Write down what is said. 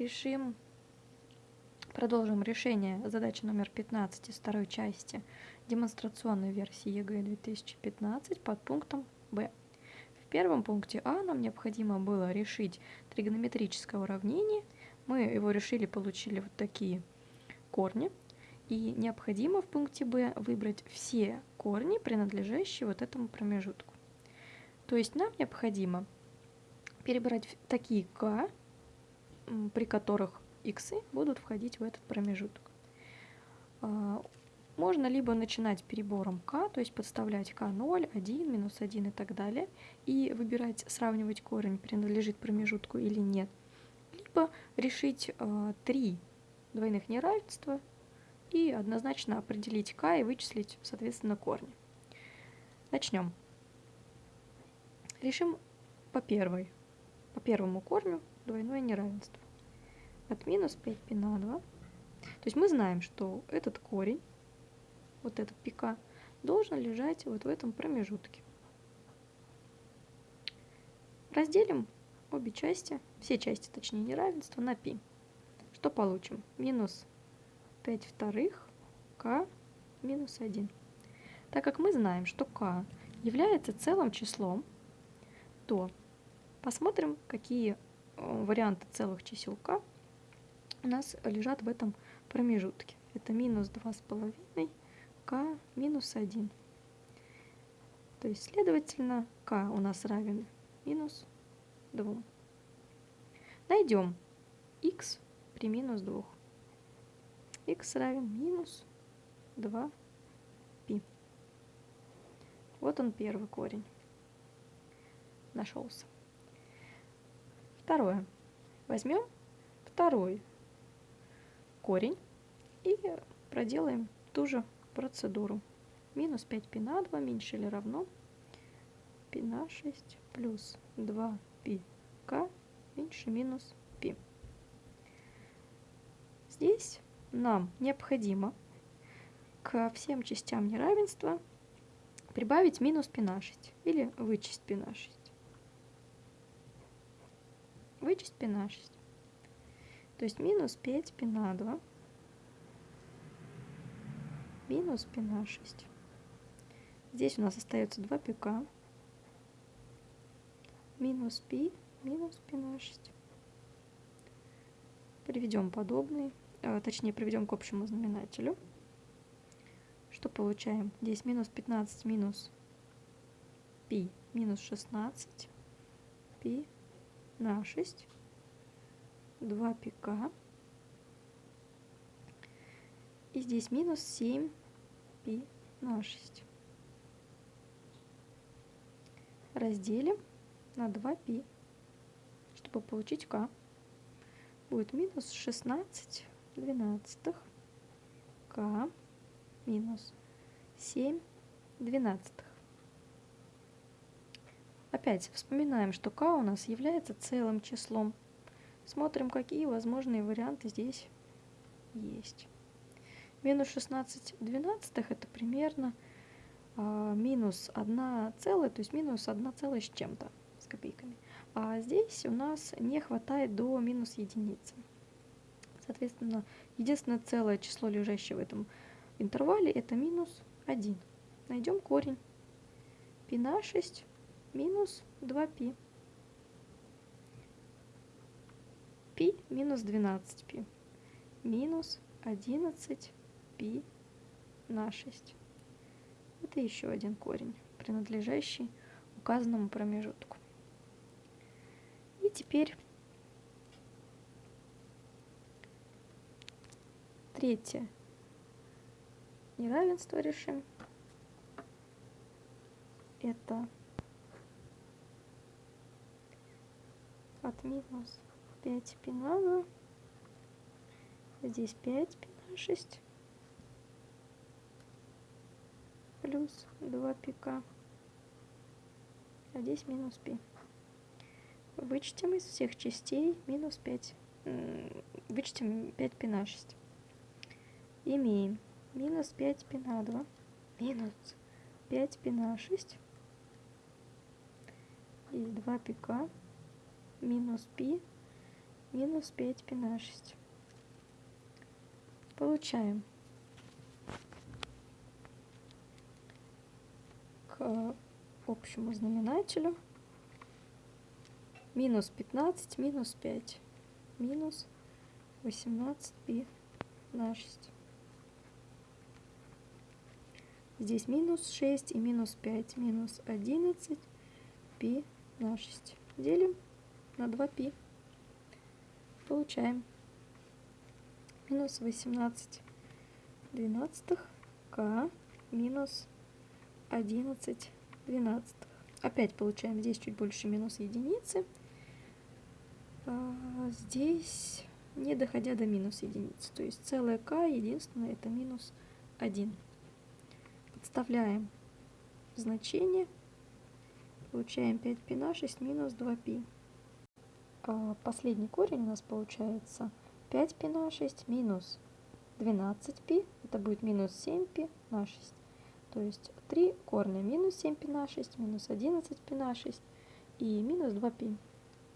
решим, продолжим решение задачи номер 15 из второй части демонстрационной версии ЕГЭ 2015 под пунктом Б. В первом пункте А нам необходимо было решить тригонометрическое уравнение. Мы его решили, получили вот такие корни. И необходимо в пункте Б выбрать все корни, принадлежащие вот этому промежутку. То есть нам необходимо перебрать такие k, при которых x будут входить в этот промежуток. А, можно либо начинать перебором k, то есть подставлять k0, 1, минус 1 и так далее, и выбирать, сравнивать корень, принадлежит промежутку или нет. Либо решить э, три двойных неравенства и однозначно определить k и вычислить, соответственно, корни. Начнем. Решим по первой по первому корню двойное неравенство. От минус 5π на 2. То есть мы знаем, что этот корень, вот этот пика, должен лежать вот в этом промежутке. Разделим обе части, все части, точнее, неравенства на π. Что получим? Минус 5 вторых k минус 1. Так как мы знаем, что k является целым числом, то Посмотрим, какие э, варианты целых чисел k у нас лежат в этом промежутке. Это минус 2,5, k минус 1. То есть, следовательно, k у нас равен минус 2. Найдем x при минус 2. x равен минус 2 π. Вот он первый корень нашелся. Второе. Возьмем второй корень и проделаем ту же процедуру. Минус 5 пи на 2 меньше или равно пи на 6 плюс 2 пи к меньше минус пи. Здесь нам необходимо к всем частям неравенства прибавить минус пи на 6 или вычесть пи на 6 вычесть π на 6. То есть минус 5 π на 2 минус π на 6. Здесь у нас остается 2 пика минус π минус π на 6. Приведем подобный, э, точнее приведем к общему знаменателю. Что получаем? Здесь минус 15 минус π минус 16 π на 6, 2 пика. И здесь минус 7 пи на 6. Разделим на 2 пи, чтобы получить k. Будет минус 16 двенадцатых k минус 7 двенадцатых. Опять вспоминаем, что k у нас является целым числом. Смотрим, какие возможные варианты здесь есть. Минус 16 двенадцатых это примерно а, минус 1 целая, то есть минус 1 целая с чем-то, с копейками. А здесь у нас не хватает до минус единицы. Соответственно, единственное целое число, лежащее в этом интервале, это минус 1. Найдем корень. π на 6 минус 2π. π минус 12π. Минус 11π на 6. Это еще один корень, принадлежащий указанному промежутку. И теперь третье неравенство решим. Это от минус 5 пи на 2. Здесь 5 пи на 6. Плюс 2 пика. А здесь минус пи. Вычтем из всех частей минус 5. Вычтем 5 пи на 6. Имеем минус 5 пи на 2. Минус 5 пи на 6. И 2 пика минус π минус 5 пи на 6. Получаем к общему знаменателю минус 15 минус 5 минус 18 пи на 6. Здесь минус 6 и минус 5, минус 11 пи на 6. Делим на 2 пи. Получаем минус 18 двенадцатых к минус 11 двенадцатых. Опять получаем здесь чуть больше минус единицы. А здесь не доходя до минус единицы. То есть целое k единственное это минус 1. Подставляем значение. Получаем 5π на 6 минус 2π. А последний корень у нас получается 5π на 6 минус 12π. Это будет минус 7π на 6. То есть 3 корня минус 7π на 6, минус 11π на 6 и минус 2π.